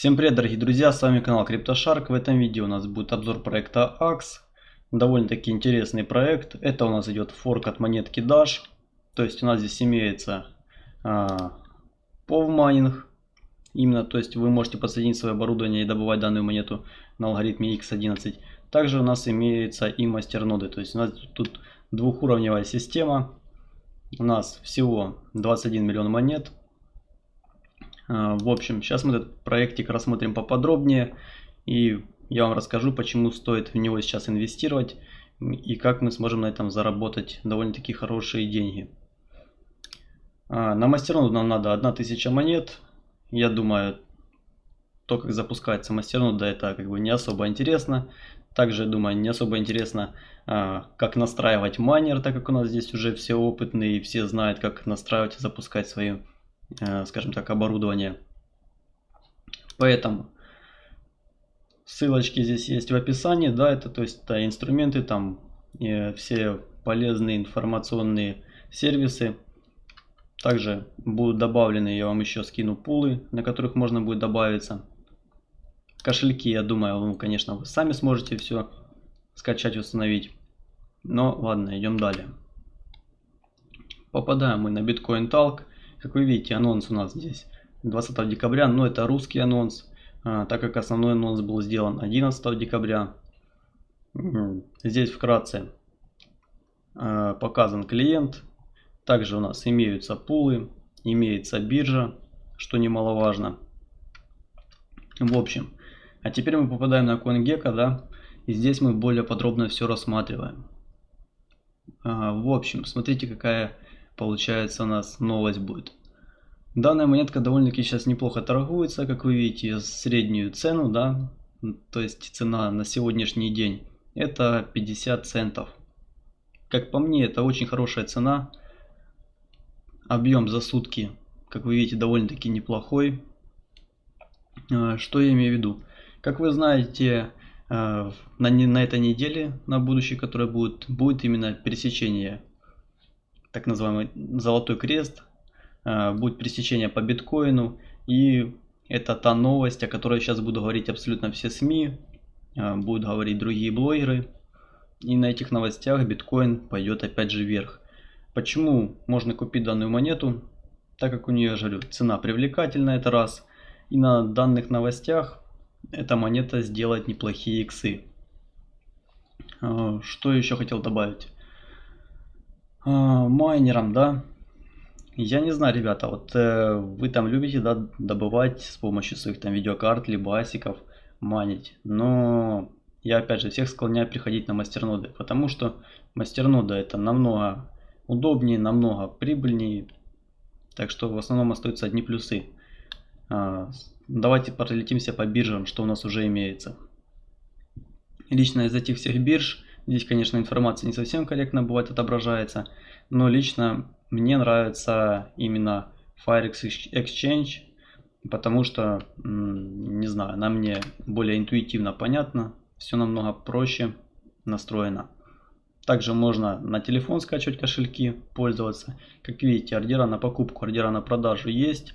Всем привет, дорогие друзья, с вами канал CryptoShark. В этом видео у нас будет обзор проекта AX. Довольно-таки интересный проект. Это у нас идет форк от монетки Dash. То есть у нас здесь имеется а, POV Именно, то есть вы можете подсоединить свое оборудование и добывать данную монету на алгоритме X11. Также у нас имеется и мастерноды. То есть у нас тут двухуровневая система. У нас всего 21 миллион монет. А, в общем, сейчас мы этот проектик рассмотрим поподробнее. И я вам расскажу, почему стоит в него сейчас инвестировать. И как мы сможем на этом заработать довольно-таки хорошие деньги. А, на мастерноду нам надо 1000 монет. Я думаю, то, как запускается мастернода, это как бы не особо интересно. Также, думаю, не особо интересно, а, как настраивать майнер, так как у нас здесь уже все опытные и все знают, как настраивать и запускать свои, скажем так, оборудование. Поэтому ссылочки здесь есть в описании, да, это то есть это инструменты, там э, все полезные информационные сервисы. Также будут добавлены, я вам еще скину пулы, на которых можно будет добавиться. Кошельки, я думаю, вы, конечно, вы сами сможете все скачать, установить. Но ладно, идем далее. Попадаем мы на Bitcoin Talk. Как вы видите, анонс у нас здесь 20 декабря, но это русский анонс, а, так как основной анонс был сделан 11 декабря. Здесь вкратце а, показан клиент. Также у нас имеются пулы, имеется биржа, что немаловажно. В общем, а теперь мы попадаем на CoinGecko, да, и здесь мы более подробно все рассматриваем. А, в общем, смотрите, какая получается у нас новость будет. Данная монетка довольно-таки сейчас неплохо торгуется, как вы видите, среднюю цену, да, то есть цена на сегодняшний день, это 50 центов. Как по мне, это очень хорошая цена. Объем за сутки, как вы видите, довольно-таки неплохой. А, что я имею в виду? Как вы знаете, э, на, на этой неделе, на будущее, которое будет, будет именно пересечение, так называемый золотой крест, э, будет пересечение по биткоину. И это та новость, о которой сейчас буду говорить абсолютно все СМИ, э, будут говорить другие блогеры. И на этих новостях биткоин пойдет опять же вверх. Почему можно купить данную монету? Так как у нее, я говорю, цена привлекательная, это раз. И на данных новостях эта монета сделает неплохие иксы. А, что еще хотел добавить? А, майнерам, да? Я не знаю, ребята, вот э, вы там любите да, добывать с помощью своих там видеокарт, либо асиков, манить. Но я опять же всех склоняю приходить на мастерноды, потому что мастернода это намного удобнее, намного прибыльнее. Так что в основном остаются одни плюсы. А, давайте пролетимся по биржам, что у нас уже имеется. Лично из этих всех бирж, здесь, конечно, информация не совсем корректно бывает отображается, но лично мне нравится именно Firex Exchange, потому что, не знаю, она мне более интуитивно понятна, все намного проще настроено. Также можно на телефон скачивать кошельки, пользоваться. Как видите, ордера на покупку, ордера на продажу есть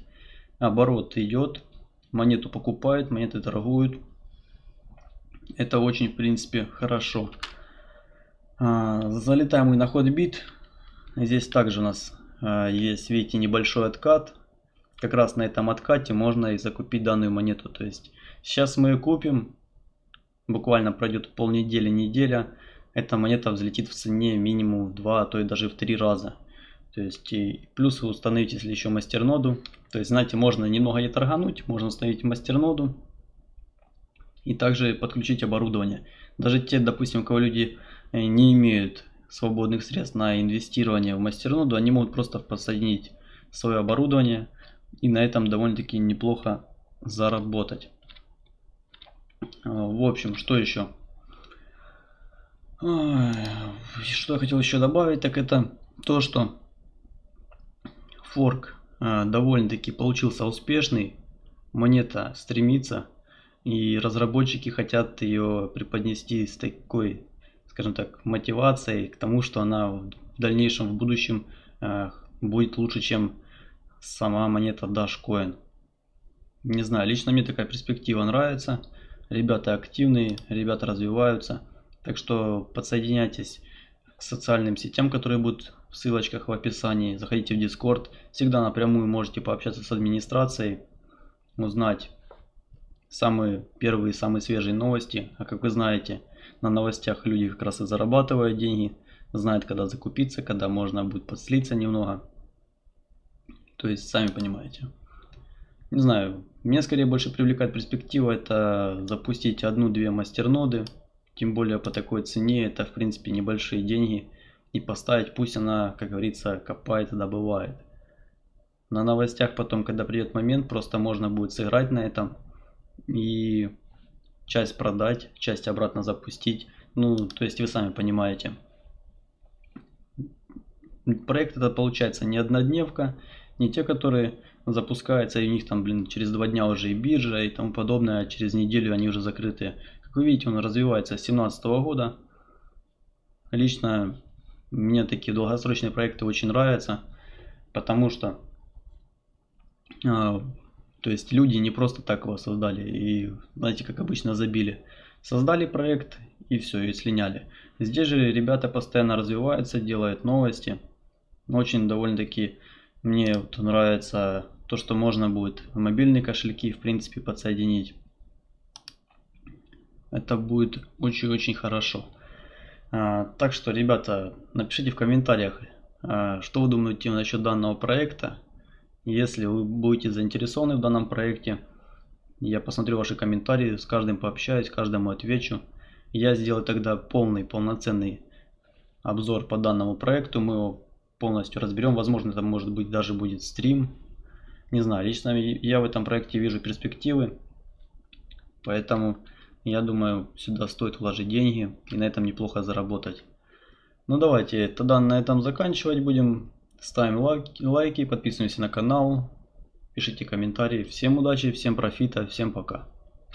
оборот идет, монету покупают, монеты торгуют. Это очень, в принципе, хорошо. А, залетаем мы на ход бит. Здесь также у нас а, есть, видите, небольшой откат. Как раз на этом откате можно и закупить данную монету. То есть сейчас мы ее купим. Буквально пройдет полнедели, неделя. Эта монета взлетит в цене минимум в 2, а то и даже в 3 раза. То есть и плюс вы установите, если еще мастерноду. То есть, знаете, можно немного не торгануть, можно установить мастерноду и также подключить оборудование. Даже те, допустим, у кого люди не имеют свободных средств на инвестирование в мастерноду, они могут просто подсоединить свое оборудование и на этом довольно-таки неплохо заработать. А, в общем, что еще? Что я хотел еще добавить, так это то, что форк э, довольно-таки получился успешный. Монета стремится. И разработчики хотят ее преподнести с такой, скажем так, мотивацией к тому, что она в дальнейшем, в будущем э, будет лучше, чем сама монета Dashcoin. Не знаю, лично мне такая перспектива нравится. Ребята активные, ребята развиваются. Так что подсоединяйтесь к социальным сетям, которые будут в ссылочках в описании. Заходите в Discord. Всегда напрямую можете пообщаться с администрацией, узнать самые первые, самые свежие новости. А как вы знаете, на новостях люди как раз и зарабатывают деньги, знают, когда закупиться, когда можно будет подслиться немного. То есть, сами понимаете. Не знаю, мне скорее больше привлекает перспектива это запустить одну-две мастерноды. Тем более по такой цене это в принципе небольшие деньги. И поставить, пусть она, как говорится, копает и добывает. На новостях потом, когда придет момент, просто можно будет сыграть на этом. И часть продать, часть обратно запустить. Ну, то есть вы сами понимаете. Проект это получается не однодневка, не те, которые запускаются, и у них там, блин, через два дня уже и биржа и тому подобное, а через неделю они уже закрыты. Как вы видите, он развивается с 2017 года. Лично мне такие долгосрочные проекты очень нравятся, потому что а, то есть люди не просто так его создали и, знаете, как обычно забили. Создали проект и все, и слиняли. Здесь же ребята постоянно развиваются, делают новости. Очень довольно-таки мне вот нравится то, что можно будет мобильные кошельки в принципе подсоединить. Это будет очень-очень хорошо. А, так что, ребята, напишите в комментариях, а, что вы думаете насчет данного проекта. Если вы будете заинтересованы в данном проекте, я посмотрю ваши комментарии, с каждым пообщаюсь, каждому отвечу. Я сделаю тогда полный, полноценный обзор по данному проекту. Мы его полностью разберем. Возможно, это может быть даже будет стрим. Не знаю, лично я в этом проекте вижу перспективы. Поэтому я думаю, сюда стоит вложить деньги и на этом неплохо заработать. Ну давайте тогда на этом заканчивать будем. Ставим лайки, лайки, подписываемся на канал, пишите комментарии. Всем удачи, всем профита, всем пока.